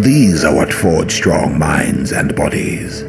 These are what forge strong minds and bodies.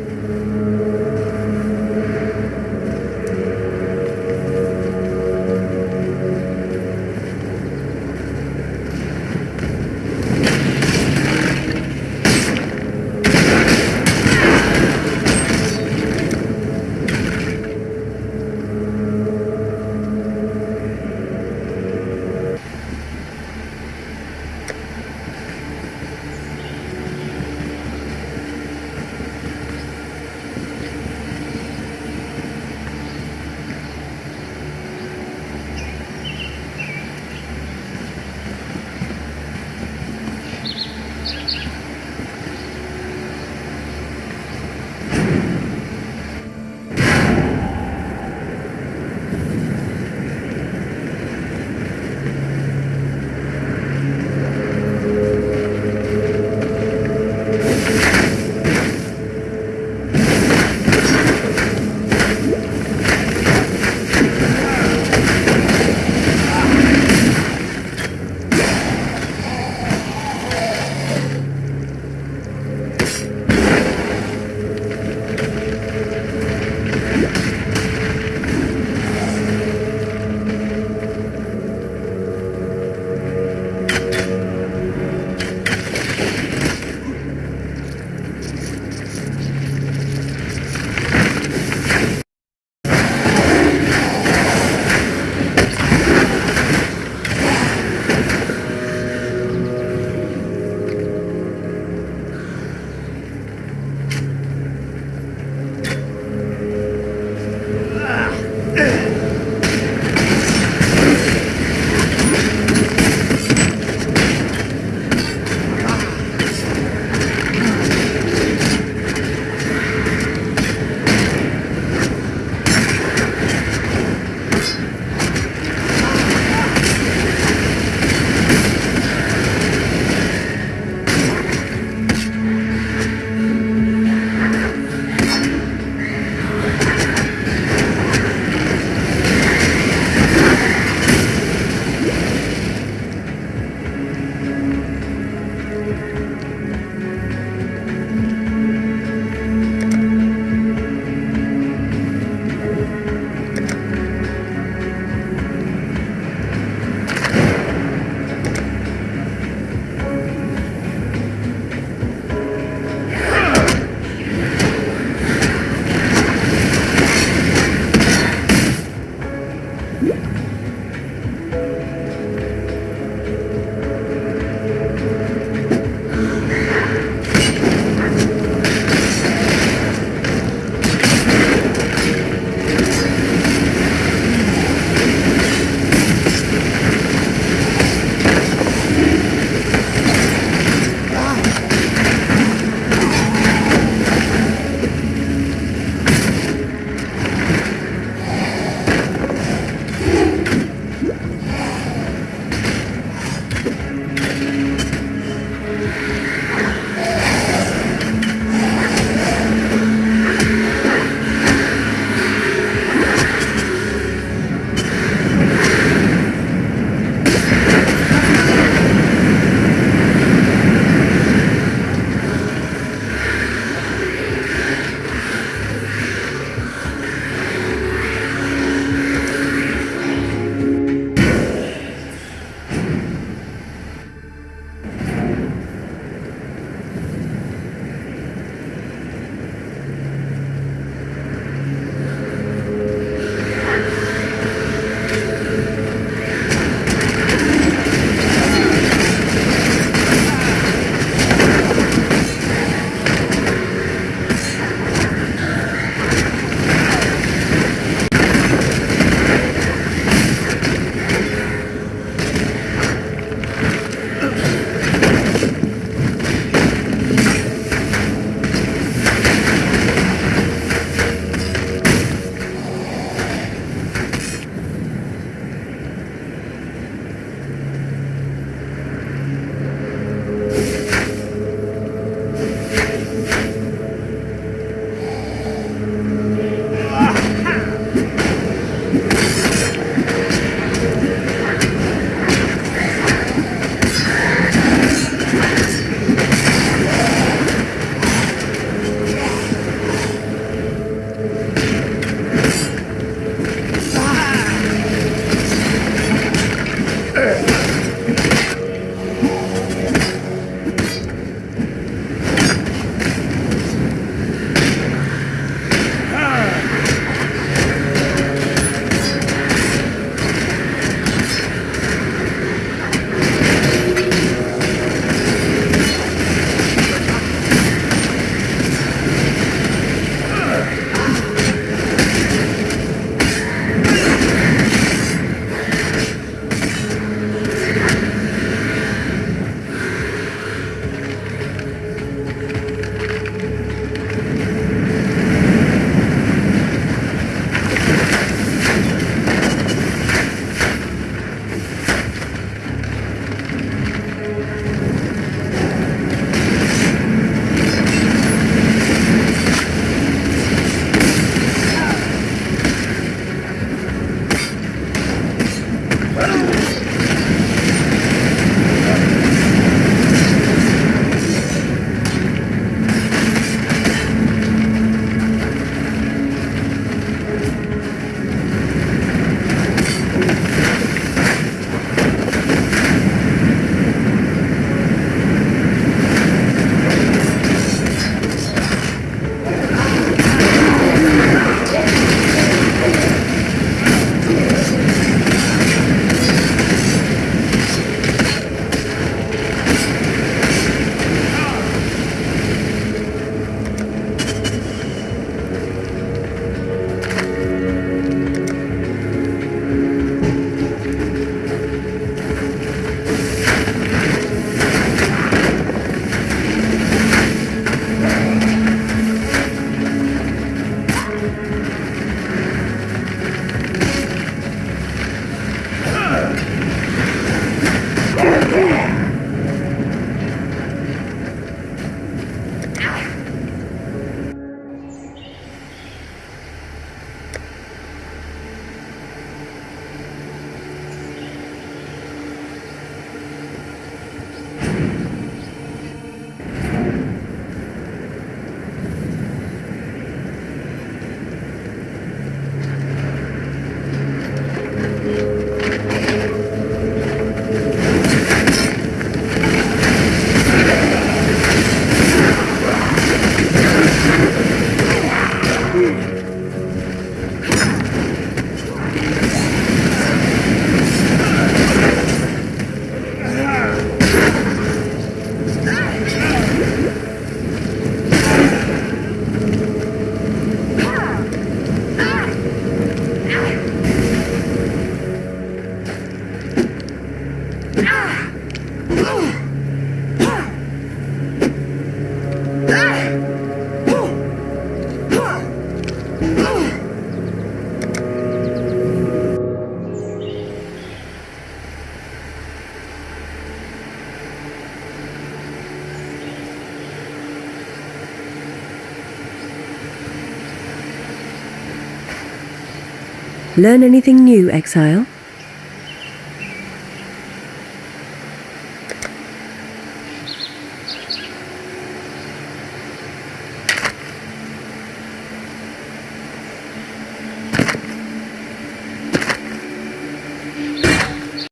Learn anything new, Exile?